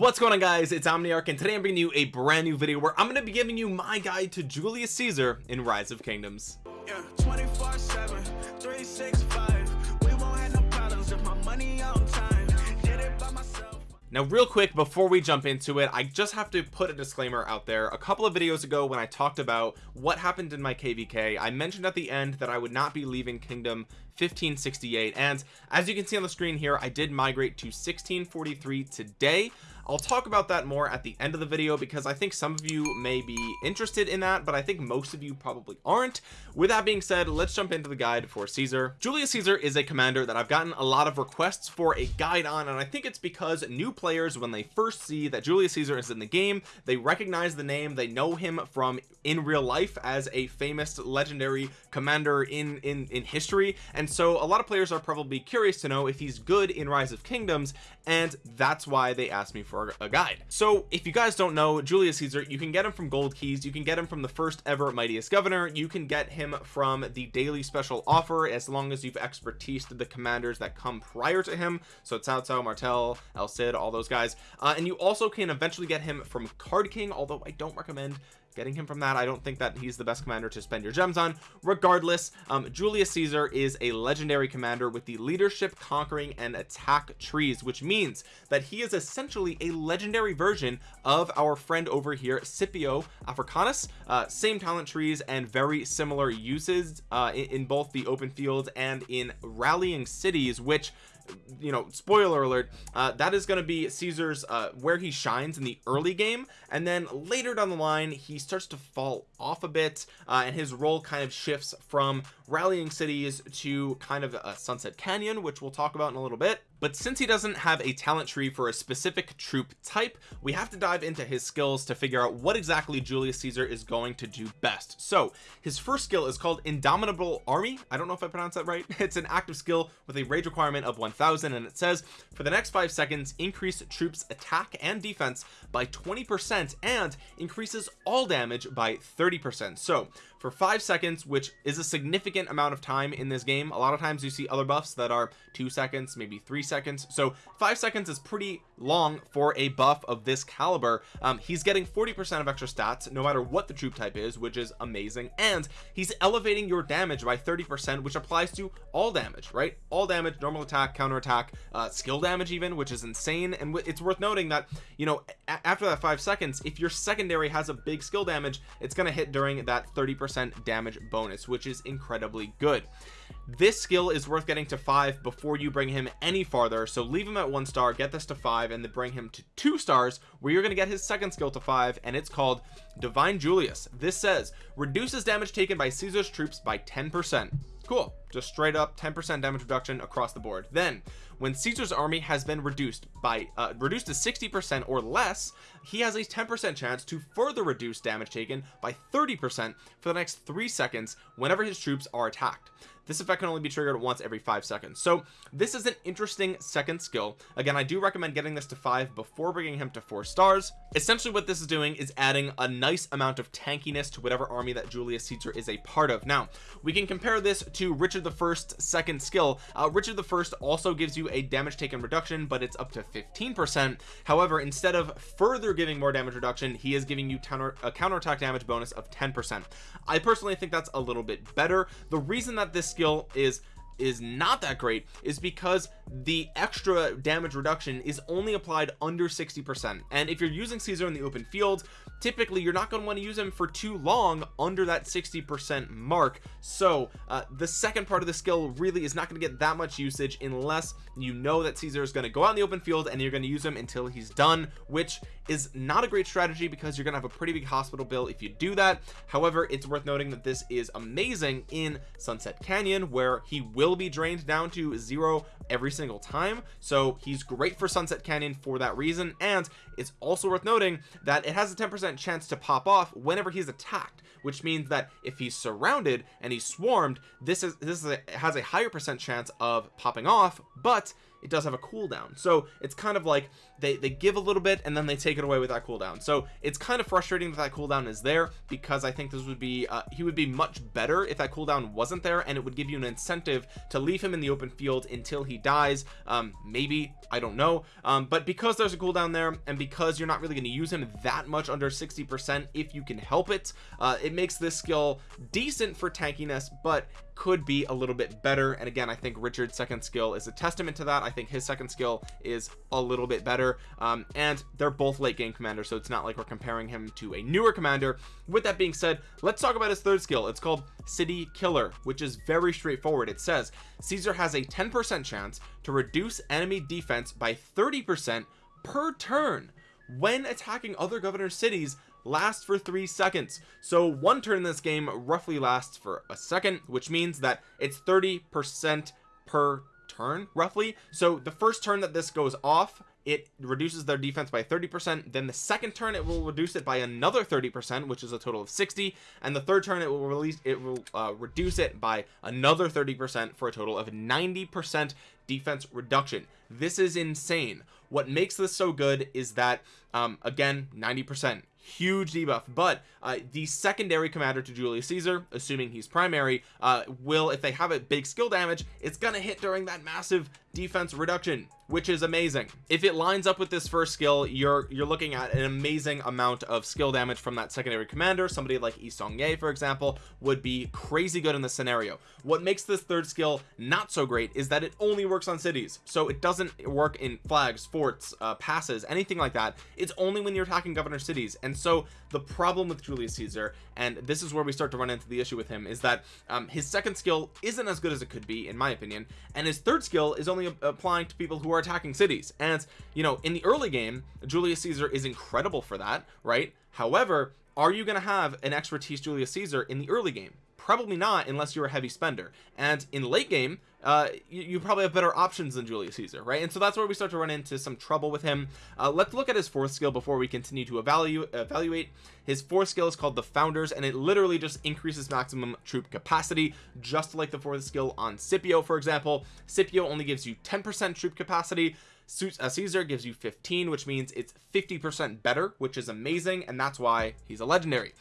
what's going on guys? It's omniarch and today i'm bringing you a brand new video where i'm going to be giving you my guide to julius caesar in rise of kingdoms. Yeah, 24 7 365 we won't have no problems if my money on time. Did it by myself. Now real quick before we jump into it I just have to put a disclaimer out there. A couple of videos ago when I talked about what happened in my kvk I mentioned at the end that I would not be leaving kingdom 1568 and as you can see on the screen here I did migrate to 1643 today I'll talk about that more at the end of the video because I think some of you may be interested in that but I think most of you probably aren't. With that being said let's jump into the guide for Caesar. Julius Caesar is a commander that I've gotten a lot of requests for a guide on and I think it's because new players when they first see that Julius Caesar is in the game they recognize the name they know him from in real life as a famous legendary commander in in in history. And so a lot of players are probably curious to know if he's good in rise of kingdoms and that's why they asked me for a guide. So if you guys don't know Julius Caesar you can get him from gold keys you can get him from the first ever mightiest governor you can get him from the daily special offer as long as you've expertise to the commanders that come prior to him. So Cao Cao Martel El Cid all those guys. Uh, and you also can eventually get him from card king although I don't recommend getting him from that. I don't think that he's the best commander to spend your gems on. Regardless um, Julius Caesar is a legendary commander with the leadership conquering and attack trees which means that he is essentially a legendary version of our friend over here Scipio Africanus. Uh, same talent trees and very similar uses uh, in, in both the open fields and in rallying cities which you know spoiler alert uh, that is going to be Caesar's uh, where he shines in the early game and then later down the line he starts to fall off a bit uh, and his role kind of shifts from rallying cities to kind of a sunset canyon which we'll talk about in a little bit. But since he doesn't have a talent tree for a specific troop type we have to dive into his skills to figure out what exactly Julius Caesar is going to do best. So his first skill is called indomitable army. I don't know if I pronounced that right. It's an active skill with a rage requirement of 1000 and it says for the next five seconds increase troops attack and defense by 20 percent and increases all damage by 30 percent. So for five seconds which is a significant amount of time in this game. A lot of times you see other buffs that are two seconds maybe three seconds. So five seconds is pretty long for a buff of this caliber. Um, he's getting 40 percent of extra stats no matter what the troop type is which is amazing. And he's elevating your damage by 30 percent which applies to all damage right? All damage normal attack counter attack uh, skill damage even which is insane. And it's worth noting that you know after that five seconds if your secondary has a big skill damage it's going to hit during that 30 percent percent damage bonus which is incredibly good. This skill is worth getting to five before you bring him any farther so leave him at one star get this to five and then bring him to two stars where you're going to get his second skill to five and it's called divine julius. This says reduces damage taken by caesar's troops by 10 percent. Cool. Just straight up 10 percent damage reduction across the board. Then when caesar's army has been reduced by uh, reduced to 60 percent or less he has a 10 percent chance to further reduce damage taken by 30 percent for the next three seconds whenever his troops are attacked this effect can only be triggered once every five seconds. So this is an interesting second skill. Again I do recommend getting this to five before bringing him to four stars. Essentially what this is doing is adding a nice amount of tankiness to whatever army that Julius Caesar is a part of. Now we can compare this to Richard the first second skill. Uh, Richard the first also gives you a damage taken reduction but it's up to 15 percent. However instead of further giving more damage reduction he is giving you counter a counterattack damage bonus of 10 percent. I personally think that's a little bit better. The reason that this skill is is not that great is because the extra damage reduction is only applied under 60 percent. And if you're using caesar in the open field typically you're not going to want to use him for too long under that 60 percent mark. So uh, the second part of the skill really is not going to get that much usage unless you know that caesar is going to go out in the open field and you're going to use him until he's done which is not a great strategy because you're gonna have a pretty big hospital bill if you do that. However it's worth noting that this is amazing in sunset canyon where he will be drained down to zero every single time. So he's great for sunset canyon for that reason. And it's also worth noting that it has a 10 percent chance to pop off whenever he's attacked which means that if he's surrounded and he's swarmed this is this is a, has a higher percent chance of popping off but it does have a cooldown. So it's kind of like they they give a little bit and then they take it away with that cooldown. So it's kind of frustrating that that cooldown is there because I think this would be uh, he would be much better if that cooldown wasn't there and it would give you an incentive to leave him in the open field until he dies. Um maybe I don't know. Um but because there's a cooldown there and because you're not really going to use him that much under 60 percent if you can help it uh it makes this skill decent for tankiness but could be a little bit better. And again I think Richard's second skill is a testament to that. I think his second skill is a little bit better um, and they're both late game commanders so it's not like we're comparing him to a newer commander. With that being said let's talk about his third skill. It's called city killer which is very straightforward. It says Caesar has a 10% chance to reduce enemy defense by 30% per turn when attacking other governor cities lasts for three seconds. So one turn in this game roughly lasts for a second which means that it's 30 percent per turn roughly. So the first turn that this goes off it reduces their defense by 30 percent. Then the second turn it will reduce it by another 30 percent which is a total of 60 and the third turn it will release it will uh, reduce it by another 30 percent for a total of 90 percent defense reduction. This is insane. What makes this so good is that um again 90 percent huge debuff. But uh, the secondary commander to Julius Caesar assuming he's primary uh, will if they have a big skill damage it's gonna hit during that massive defense reduction which is amazing. If it lines up with this first skill you're you're looking at an amazing amount of skill damage from that secondary commander. Somebody like Yi Seong-gye for example would be crazy good in this scenario. What makes this third skill not so great is that it only works on cities. So it doesn't work in flags forts uh, passes anything like that. It's only when you're attacking governor cities. And so the problem with Julius Caesar and this is where we start to run into the issue with him is that um, his second skill isn't as good as it could be in my opinion. And his third skill is only applying to people who are attacking cities. And you know in the early game Julius Caesar is incredible for that right? However are you going to have an expertise Julius Caesar in the early game? Probably not unless you're a heavy spender. And in late game uh you, you, probably have better options than Julius Caesar right? And so that's where we start to run into some trouble with him. Uh, let's look at his fourth skill before we continue to evaluate evaluate. His fourth skill is called the founders and it literally just increases maximum troop capacity just like the fourth skill on Scipio for example. Scipio only gives you 10 percent troop capacity. Uh, Caesar gives you 15 which means it's 50 percent better which is amazing and that's why he's a legendary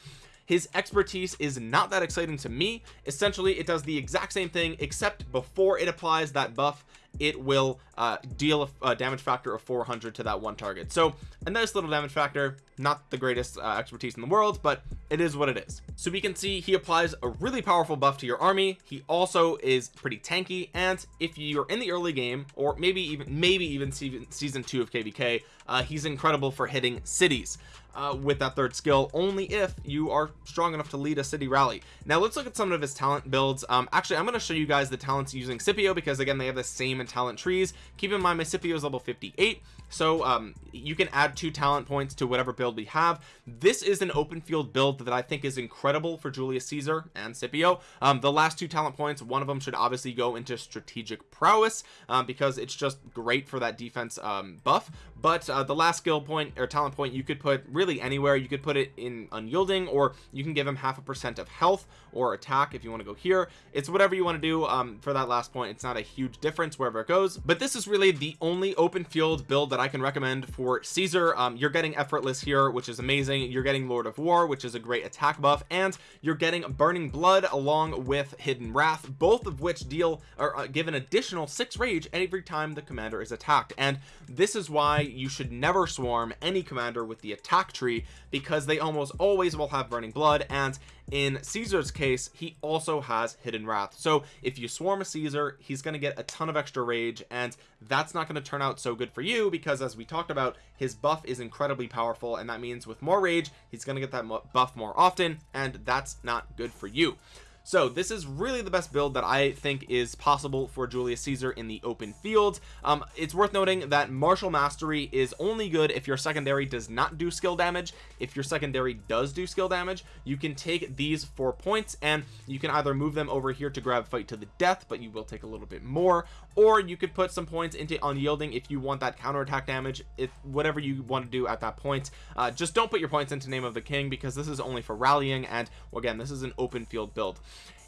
his expertise is not that exciting to me. Essentially it does the exact same thing except before it applies that buff it will uh, deal a, a, damage factor of 400 to that one target. So a nice little damage factor not the greatest uh, expertise in the world but it is what it is. So we can see he applies a really powerful buff to your army. He also is pretty tanky and if you're in the early game or maybe even maybe even season two of kvk uh, he's incredible for hitting cities uh, with that third skill only if you are strong enough to lead a city rally. Now let's look at some of his talent builds. Um actually I'm going to show you guys the talents using Scipio because again they have the same in talent trees. Keep in mind my Scipio is level 58 so um you can add two talent points to whatever build we have. This is an open field build that I think is incredible for Julius Caesar and Scipio. Um the last two talent points one of them should obviously go into strategic prowess um, because it's just great for that defense um buff. But uh, the last skill point or talent point you could put really anywhere. You could put it in unyielding or you can give him half a percent of health or attack if you want to go here. It's whatever you want to do um, for that last point. It's not a huge difference wherever it goes. But this is really the only open field build that I can recommend for Caesar. Um, you're getting effortless here which is amazing. You're getting Lord of War which is a great attack buff and you're getting burning blood along with hidden wrath both of which deal or uh, give an additional six rage every time the commander is attacked. And this is why you should never swarm any commander with the attack tree because they almost always will have burning blood and in Caesar's case he also has hidden wrath. So if you swarm a Caesar he's going to get a ton of extra rage and that's not going to turn out so good for you because as we talked about his buff is incredibly powerful and that means with more rage he's going to get that buff more often and that's not good for you so this is really the best build that I think is possible for Julius Caesar in the open field. Um, it's worth noting that martial mastery is only good if your secondary does not do skill damage. If your secondary does do skill damage you can take these four points and you can either move them over here to grab fight to the death but you will take a little bit more or you could put some points into unyielding if you want that counterattack damage if whatever you want to do at that point. Uh, just don't put your points into name of the king because this is only for rallying and again this is an open field build.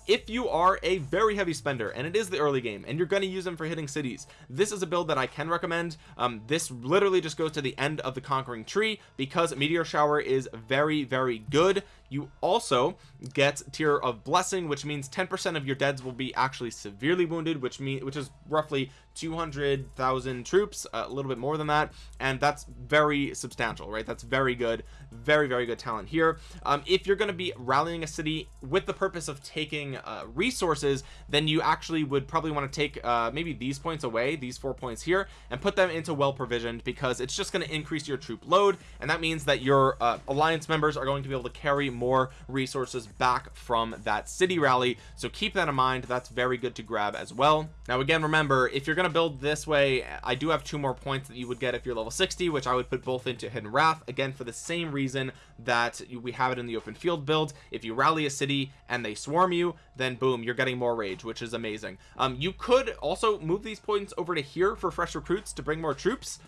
If you are a very heavy spender and it is the early game and you're going to use them for hitting cities this is a build that I can recommend. Um, this literally just goes to the end of the conquering tree because meteor shower is very very good you also get tier of blessing which means 10 percent of your deads will be actually severely wounded which mean which is roughly 200,000 troops a little bit more than that and that's very substantial right? That's very good very very good talent here. Um, if you're going to be rallying a city with the purpose of taking uh, resources then you actually would probably want to take uh, maybe these points away these four points here and put them into well provisioned because it's just going to increase your troop load and that means that your uh, alliance members are going to be able to carry more resources back from that city rally. So keep that in mind. That's very good to grab as well. Now again remember if you're going to build this way I do have two more points that you would get if you're level 60 which I would put both into hidden wrath again for the same reason that we have it in the open field build. If you rally a city and they swarm you then boom you're getting more rage which is amazing. Um you could also move these points over to here for fresh recruits to bring more troops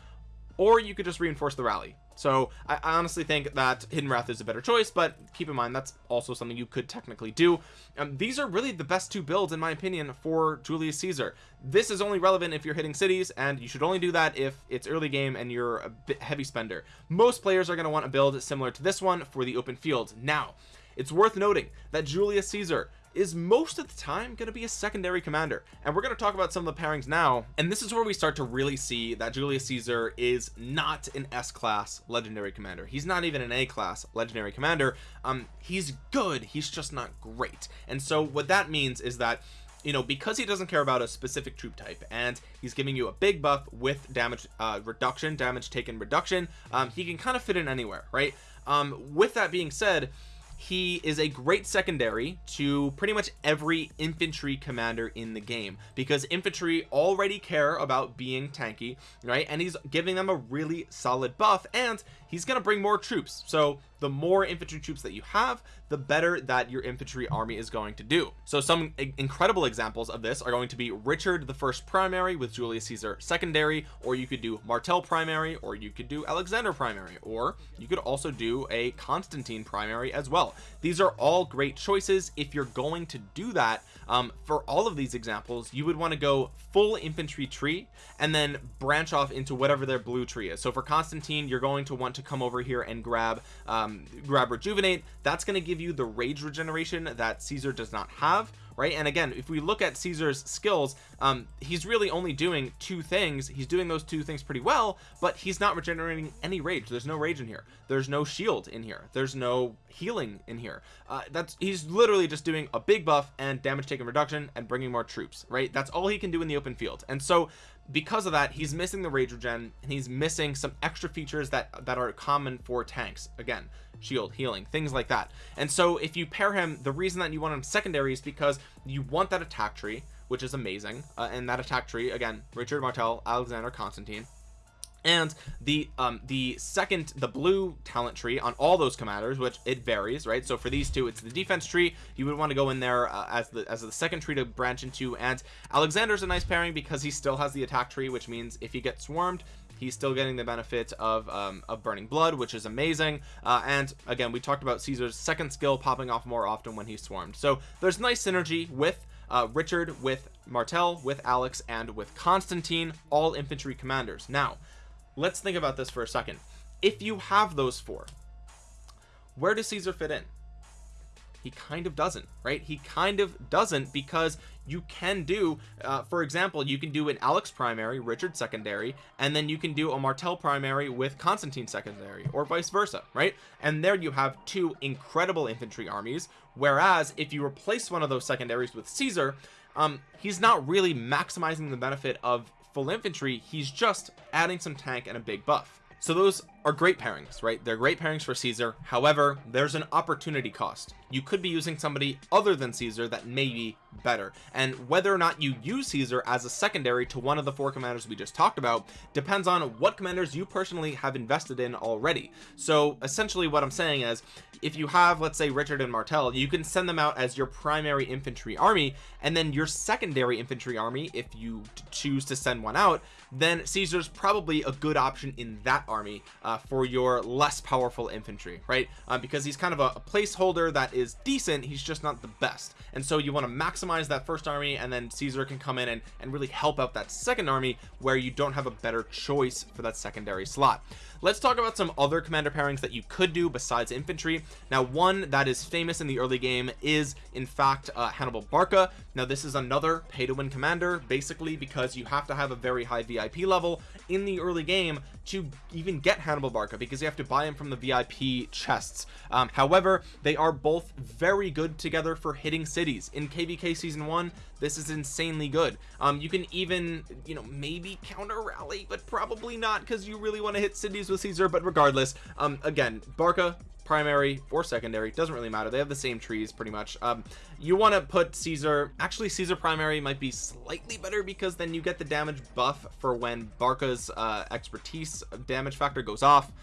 or you could just reinforce the rally so I, I, honestly think that hidden wrath is a better choice but keep in mind that's also something you could technically do. Um, these are really the best two builds in my opinion for Julius Caesar. This is only relevant if you're hitting cities and you should only do that if it's early game and you're a heavy spender. Most players are going to want a build similar to this one for the open field. Now it's worth noting that Julius Caesar is most of the time going to be a secondary commander. And we're going to talk about some of the pairings now. And this is where we start to really see that Julius Caesar is not an S-class legendary commander. He's not even an A-class legendary commander. Um he's good he's just not great. And so what that means is that you know because he doesn't care about a specific troop type and he's giving you a big buff with damage uh, reduction damage taken reduction um, he can kind of fit in anywhere right? Um, with that being said he is a great secondary to pretty much every infantry commander in the game because infantry already care about being tanky right? And he's giving them a really solid buff and he's to bring more troops. So the more infantry troops that you have the better that your infantry army is going to do. So some incredible examples of this are going to be Richard the first primary with Julius Caesar secondary or you could do Martel primary or you could do Alexander primary or you could also do a Constantine primary as well. These are all great choices. If you're going to do that um, for all of these examples you would want to go full infantry tree and then branch off into whatever their blue tree is. So for Constantine you're going to want to come over here and grab um, grab rejuvenate that's going to give you the rage regeneration that Caesar does not have right? And again if we look at Caesar's skills um he's really only doing two things. He's doing those two things pretty well but he's not regenerating any rage. There's no rage in here. There's no shield in here. There's no healing in here. Uh, that's he's literally just doing a big buff and damage taken reduction and bringing more troops right? That's all he can do in the open field. And so because of that he's missing the rage regen and he's missing some extra features that that are common for tanks. Again shield healing things like that. And so if you pair him the reason that you want him secondary is because you want that attack tree which is amazing uh, and that attack tree again Richard Martel Alexander Constantine and the um the second the blue talent tree on all those commanders which it varies right? So for these two it's the defense tree. You would want to go in there uh, as the as the second tree to branch into and Alexander's a nice pairing because he still has the attack tree which means if he gets swarmed he's still getting the benefit of um, of burning blood which is amazing. Uh, and again we talked about Caesar's second skill popping off more often when he's swarmed. So there's nice synergy with uh, Richard with Martel with Alex and with Constantine all infantry commanders. Now let's think about this for a second. If you have those four where does Caesar fit in? He kind of doesn't right? He kind of doesn't because you can do uh, for example you can do an Alex primary Richard secondary and then you can do a Martel primary with Constantine secondary or vice versa right? And there you have two incredible infantry armies. Whereas if you replace one of those secondaries with Caesar um he's not really maximizing the benefit of full infantry he's just adding some tank and a big buff. So those are great pairings right? They're great pairings for Caesar. However there's an opportunity cost. You could be using somebody other than Caesar that may be better. And whether or not you use Caesar as a secondary to one of the four commanders we just talked about depends on what commanders you personally have invested in already. So essentially what I'm saying is if you have let's say Richard and Martel you can send them out as your primary infantry army and then your secondary infantry army if you choose to send one out then Caesar's probably a good option in that army. Uh, uh, for your less powerful infantry right? Uh, because he's kind of a, a, placeholder that is decent he's just not the best. And so you want to maximize that first army and then Caesar can come in and, and really help out that second army where you don't have a better choice for that secondary slot let's talk about some other commander pairings that you could do besides infantry. Now one that is famous in the early game is in fact uh, Hannibal Barca. Now this is another pay to win commander basically because you have to have a very high VIP level in the early game to even get Hannibal Barca because you have to buy him from the VIP chests. Um, however they are both very good together for hitting cities. In kvk season one this is insanely good. Um, you can even you know maybe counter rally but probably not because you really want to hit cities with caesar but regardless um, again barca primary or secondary doesn't really matter they have the same trees pretty much. Um, you want to put caesar actually caesar primary might be slightly better because then you get the damage buff for when barca's uh, expertise damage factor goes off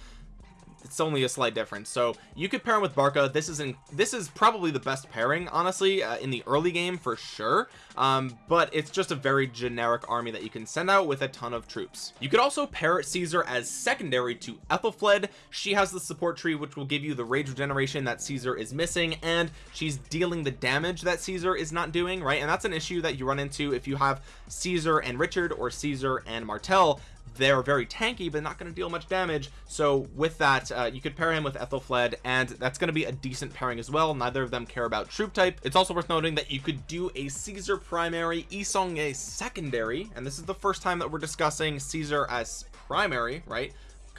it's only a slight difference. So you could pair him with barca. This is in this is probably the best pairing honestly uh, in the early game for sure. Um, but it's just a very generic army that you can send out with a ton of troops. You could also pair caesar as secondary to ethelflaed. She has the support tree which will give you the rage regeneration that caesar is missing and she's dealing the damage that caesar is not doing right? And that's an issue that you run into if you have caesar and richard or caesar and martel they're very tanky but not going to deal much damage. So with that uh, you could pair him with Ethelflaed and that's going to be a decent pairing as well. Neither of them care about troop type. It's also worth noting that you could do a Caesar primary Yi Seong-Gye secondary and this is the first time that we're discussing Caesar as primary right?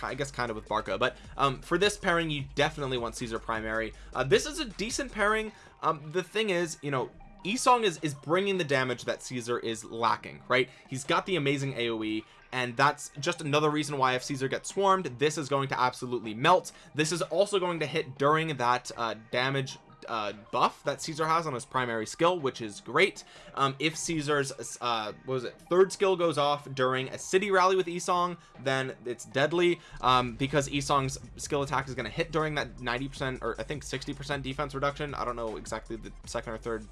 I guess kind of with Barca but um, for this pairing you definitely want Caesar primary. Uh, this is a decent pairing. Um, the thing is you know Yi Seong is is bringing the damage that Caesar is lacking right? He's got the amazing AoE and that's just another reason why if Caesar gets swarmed this is going to absolutely melt. This is also going to hit during that uh, damage uh, buff that Caesar has on his primary skill which is great. Um, if Caesar's uh, was it third skill goes off during a city rally with Yi Seong then it's deadly um, because Yi Seong's skill attack is going to hit during that 90 percent or I think 60 percent defense reduction. I don't know exactly the second or third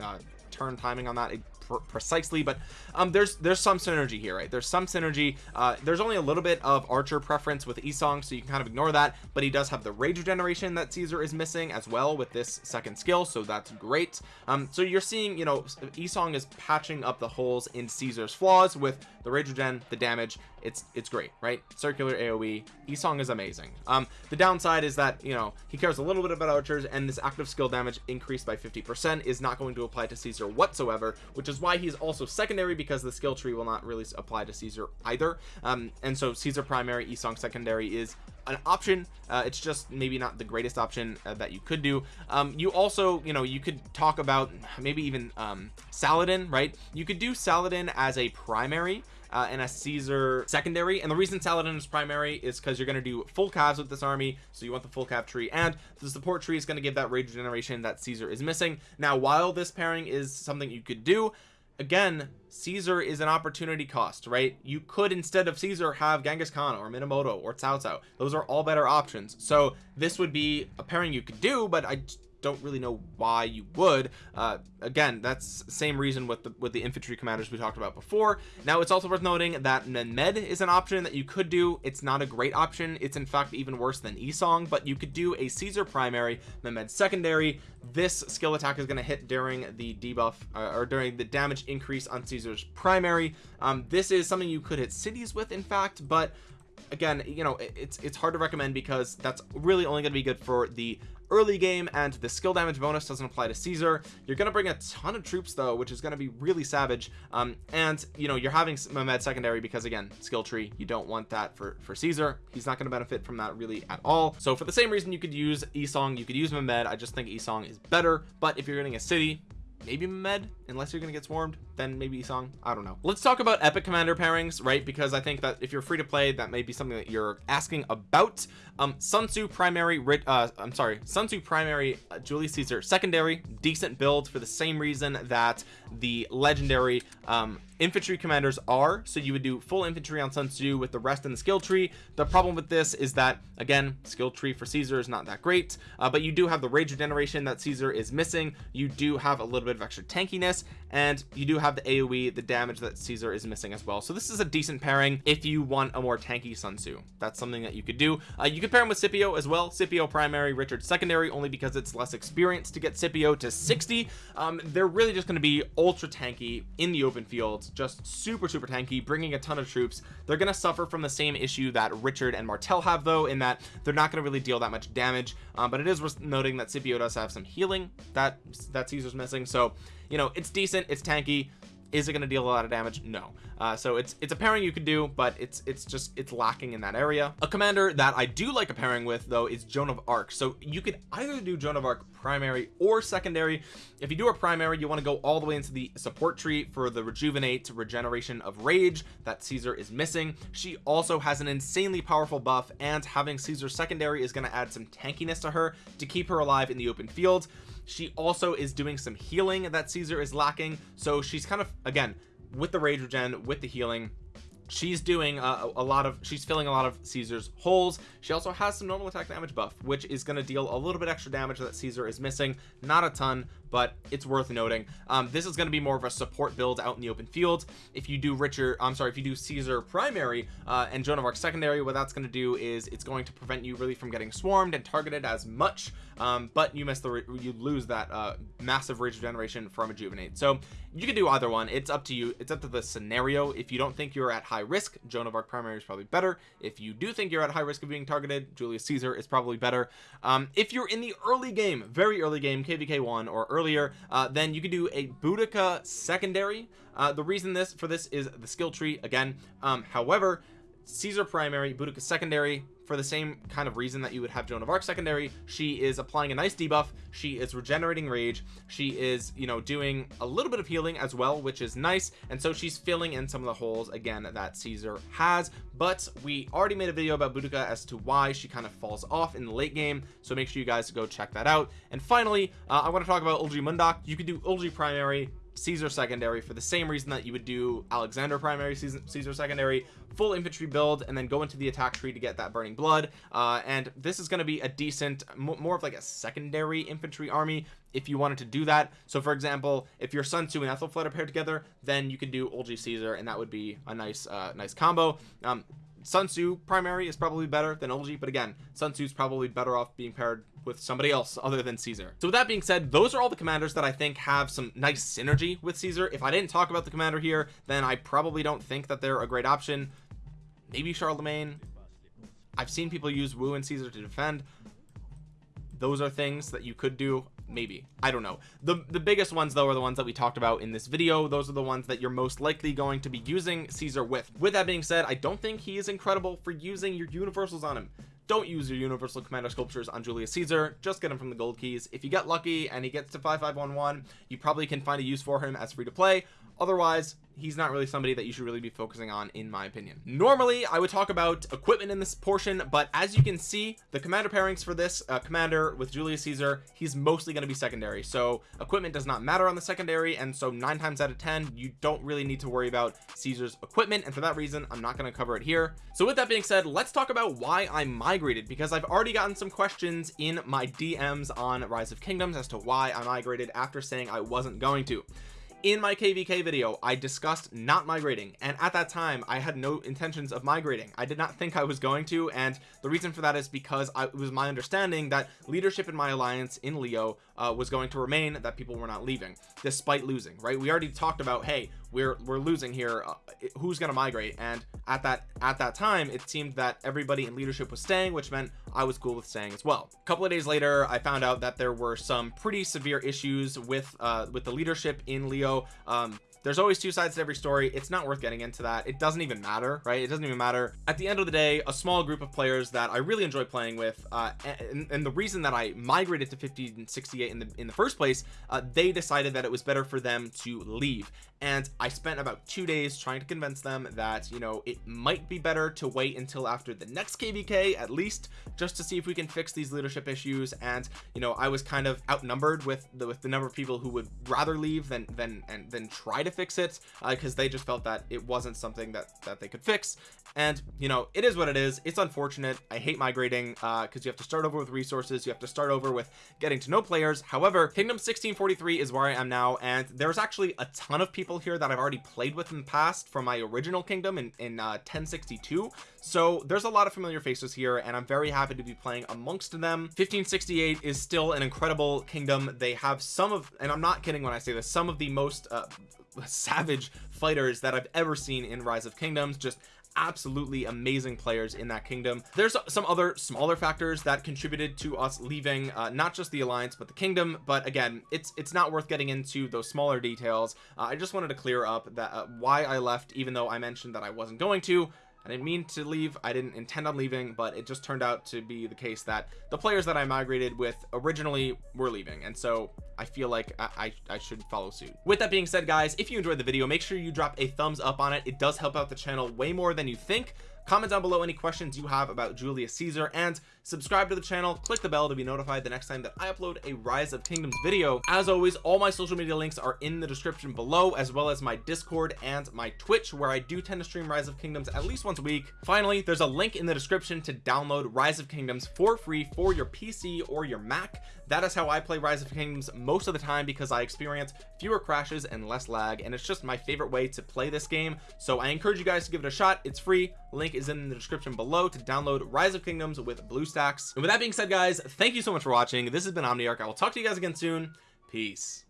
uh, turn timing on that precisely but um there's there's some synergy here right? There's some synergy uh there's only a little bit of archer preference with Yi Seong so you can kind of ignore that but he does have the rage regeneration that Caesar is missing as well with this second skill so that's great. Um so you're seeing you know Yi Seong is patching up the holes in Caesar's flaws with the rage regen the damage it's it's great right? Circular aoe Yi Seong is amazing. Um the downside is that you know he cares a little bit about archers and this active skill damage increased by 50 percent is not going to apply to caesar whatsoever which is why he's also secondary because the skill tree will not really apply to caesar either. Um and so caesar primary Yi Seong secondary is an option. Uh, it's just maybe not the greatest option uh, that you could do. Um, you also you know you could talk about maybe even um, Saladin right? You could do Saladin as a primary uh, and a Caesar secondary. And the reason Saladin is primary is because you're going to do full calves with this army so you want the full cav tree. And the support tree is going to give that rage generation that Caesar is missing. Now while this pairing is something you could do again Caesar is an opportunity cost right? You could instead of Caesar have Genghis Khan or Minamoto or Cao Cao those are all better options. So this would be a pairing you could do but I don't really know why you would. Uh, again that's same reason with the with the infantry commanders we talked about before. Now it's also worth noting that Mehmed is an option that you could do. It's not a great option. It's in fact even worse than Yi Seong but you could do a Caesar primary Mehmed secondary. This skill attack is going to hit during the debuff uh, or during the damage increase on Caesar's primary. Um, this is something you could hit cities with in fact but again you know it's it's hard to recommend because that's really only going to be good for the early game and the skill damage bonus doesn't apply to Caesar. You're gonna bring a ton of troops though which is to be really savage. Um and you know you're having Mehmed secondary because again skill tree you don't want that for for Caesar. He's not to benefit from that really at all. So for the same reason you could use Yi Seong you could use Mehmed. I just think Yi Seong is better. But if you're getting a city maybe med unless you're gonna get swarmed then maybe Yi Seong I don't know. Let's talk about epic commander pairings right? Because I think that if you're free to play that may be something that you're asking about. Um Sun Tzu primary uh I'm sorry Sun Tzu primary uh, Julius Caesar secondary decent build for the same reason that the legendary um infantry commanders are so you would do full infantry on Sun Tzu with the rest in the skill tree. The problem with this is that again skill tree for Caesar is not that great uh, but you do have the rage regeneration that Caesar is missing. You do have a little bit of extra tankiness and you do have the AoE the damage that Caesar is missing as well. So this is a decent pairing if you want a more tanky Sun Tzu. That's something that you could do. Uh, you could pair him with Scipio as well. Scipio primary Richard secondary only because it's less experienced to get Scipio to 60 um, they're really just going to be ultra tanky in the open fields just super super tanky bringing a ton of troops. They're going to suffer from the same issue that Richard and Martel have though in that they're not going to really deal that much damage. Um, but it is worth noting that Scipio does have some healing that that Caesar's missing. So you know it's decent it's tanky. Is it going to deal a lot of damage? No uh, so it's it's a pairing you could do but it's it's just it's lacking in that area. A commander that I do like a pairing with though is Joan of Arc. So you could either do Joan of Arc primary or secondary. If you do a primary you want to go all the way into the support tree for the rejuvenate regeneration of rage that Caesar is missing. She also has an insanely powerful buff and having Caesar secondary is going to add some tankiness to her to keep her alive in the open field. She also is doing some healing that Caesar is lacking. So she's kind of again with the rage regen with the healing she's doing uh, a, a, lot of she's filling a lot of Caesar's holes. She also has some normal attack damage buff which is going to deal a little bit extra damage that Caesar is missing. Not a ton but it's worth noting. Um, this is going to be more of a support build out in the open field. If you do Richard I'm sorry if you do Caesar primary uh, and Joan of Arc secondary what that's going to do is it's going to prevent you really from getting swarmed and targeted as much um, but you miss the you lose that uh, massive rage regeneration from rejuvenate so you can do either one. It's up to you it's up to the scenario. If you don't think you're at high risk Joan of Arc primary is probably better. If you do think you're at high risk of being targeted Julius Caesar is probably better. Um, if you're in the early game very early game kvk one or earlier uh, then you could do a Boudica secondary. Uh, the reason this for this is the skill tree again. Um, however Caesar primary Boudica secondary for the same kind of reason that you would have Joan of Arc secondary. She is applying a nice debuff. She is regenerating rage. She is you know doing a little bit of healing as well which is nice. And so she's filling in some of the holes again that Caesar has. But we already made a video about Boudica as to why she kind of falls off in the late game. So make sure you guys go check that out. And finally uh, I want to talk about Eulji Mundeok. You could do Eulji primary Caesar secondary for the same reason that you would do Alexander primary Caesar secondary full infantry build and then go into the attack tree to get that burning blood. Uh, and this is going to be a decent more of like a secondary infantry army if you wanted to do that. So for example if your Sun Tzu and Ethelflaed are paired together then you can do Eulji Caesar and that would be a nice uh, nice combo. Um, Sun Tzu primary is probably better than Eulji but again Sun Tzu's probably better off being paired with somebody else other than Caesar. So with that being said those are all the commanders that I think have some nice synergy with Caesar. If I didn't talk about the commander here then I probably don't think that they're a great option. Maybe Charlemagne. I've seen people use Wu and Caesar to defend. Those are things that you could do maybe. I don't know. The the biggest ones though are the ones that we talked about in this video. Those are the ones that you're most likely going to be using Caesar with. With that being said I don't think he is incredible for using your universals on him. Don't use your universal commander sculptures on Julius Caesar. Just get him from the gold keys. If you get lucky and he gets to 5511 you probably can find a use for him as free to play. Otherwise he's not really somebody that you should really be focusing on in my opinion. Normally I would talk about equipment in this portion but as you can see the commander pairings for this uh, commander with Julius Caesar he's mostly going to be secondary. So equipment does not matter on the secondary and so nine times out of ten you don't really need to worry about Caesar's equipment and for that reason I'm not going to cover it here. So with that being said let's talk about why I migrated because I've already gotten some questions in my DMs on Rise of Kingdoms as to why I migrated after saying I wasn't going to in my kvk video i discussed not migrating and at that time i had no intentions of migrating. I did not think i was going to and the reason for that is because I, it was my understanding that leadership in my alliance in leo uh, was going to remain that people were not leaving despite losing right? We already talked about hey we're we're losing here. Uh, who's going to migrate? And at that at that time it seemed that everybody in leadership was staying which meant I was cool with staying as well. A couple of days later I found out that there were some pretty severe issues with uh with the leadership in Leo. Um there's always two sides to every story. It's not worth getting into that. It doesn't even matter right? It doesn't even matter. At the end of the day a small group of players that I really enjoy playing with uh, and, and, the reason that I migrated to 50 and 68 in the in the first place uh, they decided that it was better for them to leave. And I spent about two days trying to convince them that you know it might be better to wait until after the next kvk at least just to see if we can fix these leadership issues. And you know I was kind of outnumbered with the with the number of people who would rather leave than than and then try to fix it because uh, they just felt that it wasn't something that that they could fix. And you know it is what it is. It's unfortunate. I hate migrating uh because you have to start over with resources. You have to start over with getting to know players. However kingdom 1643 is where I am now and there's actually a ton of people here that I've already played with in the past from my original kingdom in, in uh 1062 so there's a lot of familiar faces here and I'm very happy to be playing amongst them. 1568 is still an incredible kingdom. They have some of and I'm not kidding when I say this some of the most uh, savage fighters that I've ever seen in rise of kingdoms. Just absolutely amazing players in that kingdom. There's some other smaller factors that contributed to us leaving uh, not just the alliance but the kingdom. But again it's it's not worth getting into those smaller details. Uh, I just wanted to clear up that uh, why I left even though I mentioned that I wasn't going to I didn't mean to leave I didn't intend on leaving but it just turned out to be the case that the players that I migrated with originally were leaving and so I feel like I, I, I should follow suit. With that being said guys if you enjoyed the video make sure you drop a thumbs up on it. It does help out the channel way more than you think. Comment down below any questions you have about Julius Caesar and subscribe to the channel click the bell to be notified the next time that I upload a rise of kingdoms video. As always all my social media links are in the description below as well as my discord and my twitch where I do tend to stream rise of kingdoms at least once a week. Finally there's a link in the description to download rise of kingdoms for free for your PC or your Mac. That is how I play rise of kingdoms most of the time because I experience fewer crashes and less lag and it's just my favorite way to play this game. So I encourage you guys to give it a shot. It's free. Link is in the description below to download rise of kingdoms with BlueStacks and with that being said guys thank you so much for watching. This has been Omniarch. I will talk to you guys again soon. Peace